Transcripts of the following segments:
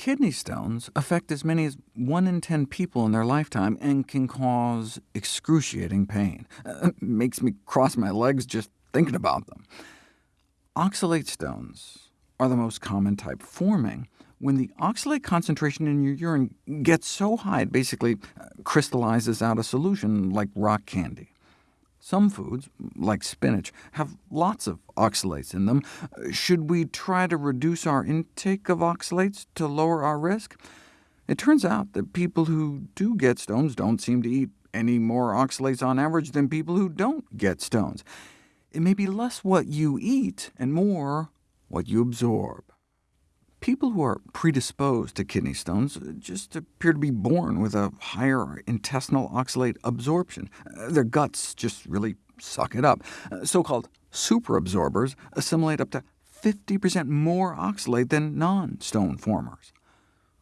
Kidney stones affect as many as 1 in 10 people in their lifetime and can cause excruciating pain. Uh, makes me cross my legs just thinking about them. Oxalate stones are the most common type, forming when the oxalate concentration in your urine gets so high it basically uh, crystallizes out a solution like rock candy. Some foods, like spinach, have lots of oxalates in them. Should we try to reduce our intake of oxalates to lower our risk? It turns out that people who do get stones don't seem to eat any more oxalates on average than people who don't get stones. It may be less what you eat and more what you absorb. People who are predisposed to kidney stones just appear to be born with a higher intestinal oxalate absorption. Uh, their guts just really suck it up. Uh, so-called superabsorbers assimilate up to 50% more oxalate than non-stone formers.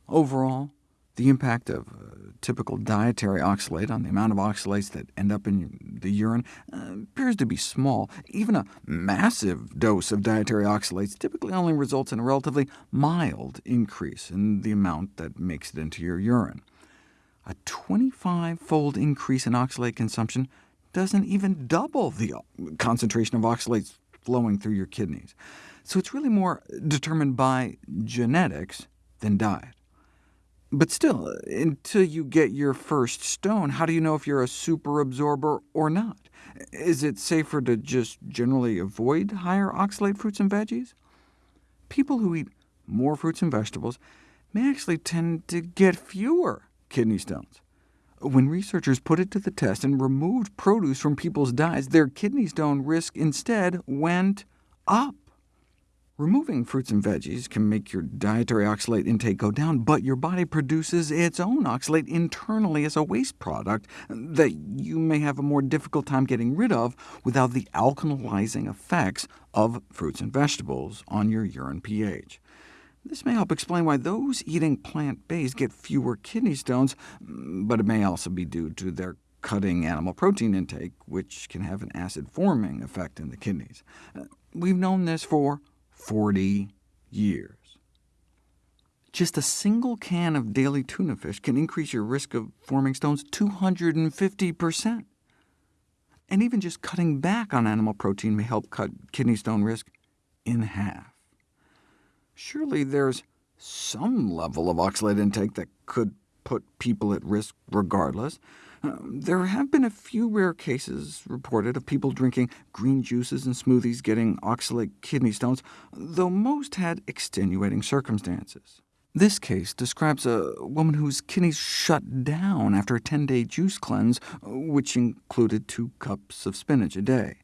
Overall, the impact of uh, typical dietary oxalate on the amount of oxalates that end up in the urine uh, appears to be small. Even a massive dose of dietary oxalates typically only results in a relatively mild increase in the amount that makes it into your urine. A 25-fold increase in oxalate consumption doesn't even double the uh, concentration of oxalates flowing through your kidneys. So it's really more determined by genetics than diet. But still, uh, until you get your first stone, how do you know if you're a super absorber or not? Is it safer to just generally avoid higher oxalate fruits and veggies? People who eat more fruits and vegetables may actually tend to get fewer kidney stones. When researchers put it to the test and removed produce from people's diets, their kidney stone risk instead went up. Removing fruits and veggies can make your dietary oxalate intake go down, but your body produces its own oxalate internally as a waste product that you may have a more difficult time getting rid of without the alkalizing effects of fruits and vegetables on your urine pH. This may help explain why those eating plant-based get fewer kidney stones, but it may also be due to their cutting animal protein intake, which can have an acid-forming effect in the kidneys. We've known this for 40 years. Just a single can of daily tuna fish can increase your risk of forming stones 250%. And even just cutting back on animal protein may help cut kidney stone risk in half. Surely there's some level of oxalate intake that could put people at risk regardless. Um, there have been a few rare cases reported of people drinking green juices and smoothies getting oxalate kidney stones, though most had extenuating circumstances. This case describes a woman whose kidneys shut down after a 10-day juice cleanse, which included two cups of spinach a day.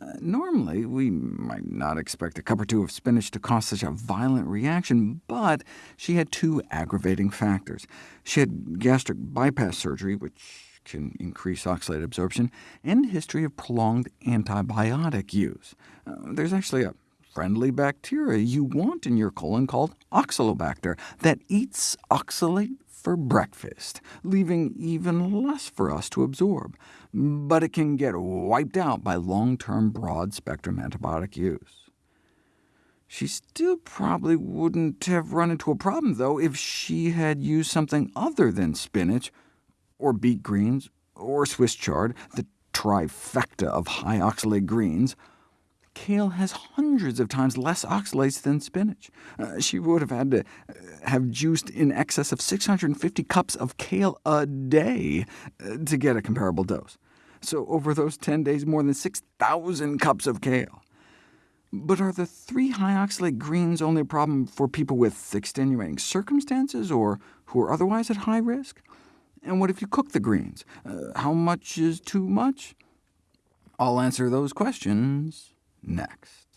Uh, normally, we might not expect a cup or two of spinach to cause such a violent reaction, but she had two aggravating factors. She had gastric bypass surgery, which can increase oxalate absorption, and history of prolonged antibiotic use. Uh, there's actually a friendly bacteria you want in your colon called Oxalobacter that eats oxalate for breakfast, leaving even less for us to absorb. But it can get wiped out by long-term broad-spectrum antibiotic use. She still probably wouldn't have run into a problem, though, if she had used something other than spinach, or beet greens, or Swiss chard, the trifecta of high oxalate greens, kale has hundreds of times less oxalates than spinach. Uh, she would have had to uh, have juiced in excess of 650 cups of kale a day uh, to get a comparable dose. So over those 10 days, more than 6,000 cups of kale. But are the three high oxalate greens only a problem for people with extenuating circumstances, or who are otherwise at high risk? And what if you cook the greens? Uh, how much is too much? I'll answer those questions next.